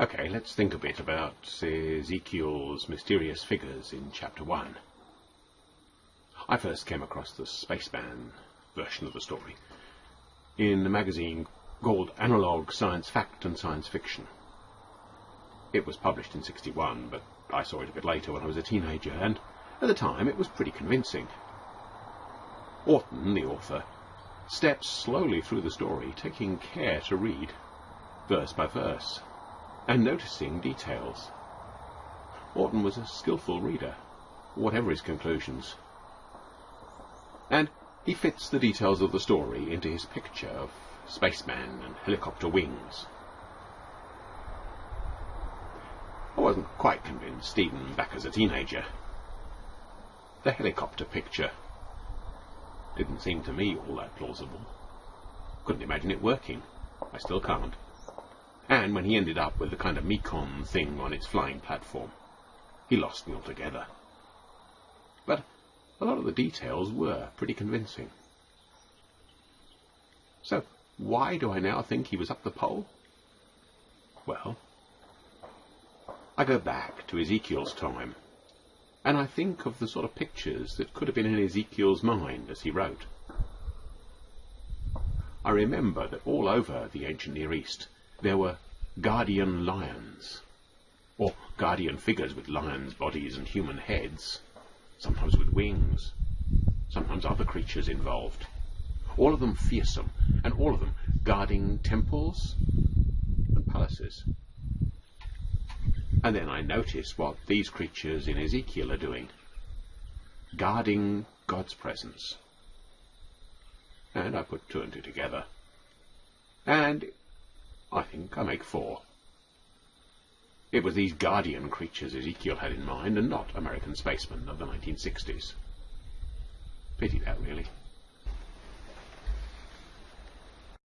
Okay, let's think a bit about Ezekiel's mysterious figures in chapter 1. I first came across the Spaceman version of the story in a magazine called Analog Science Fact and Science Fiction. It was published in 61, but I saw it a bit later when I was a teenager, and at the time it was pretty convincing. Orton, the author, steps slowly through the story, taking care to read verse by verse and noticing details. Orton was a skilful reader, whatever his conclusions. And he fits the details of the story into his picture of spaceman and helicopter wings. I wasn't quite convinced, even back as a teenager. The helicopter picture didn't seem to me all that plausible. Couldn't imagine it working. I still can't and when he ended up with the kind of Mekon thing on its flying platform, he lost me altogether. But a lot of the details were pretty convincing. So, why do I now think he was up the pole? Well, I go back to Ezekiel's time, and I think of the sort of pictures that could have been in Ezekiel's mind as he wrote. I remember that all over the ancient Near East there were guardian lions, or guardian figures with lions' bodies and human heads, sometimes with wings, sometimes other creatures involved, all of them fearsome, and all of them guarding temples and palaces. And then I notice what these creatures in Ezekiel are doing, guarding God's presence. And I put two and two together. And I think I make four. It was these guardian creatures Ezekiel had in mind, and not American spacemen of the 1960s. Pity that, really.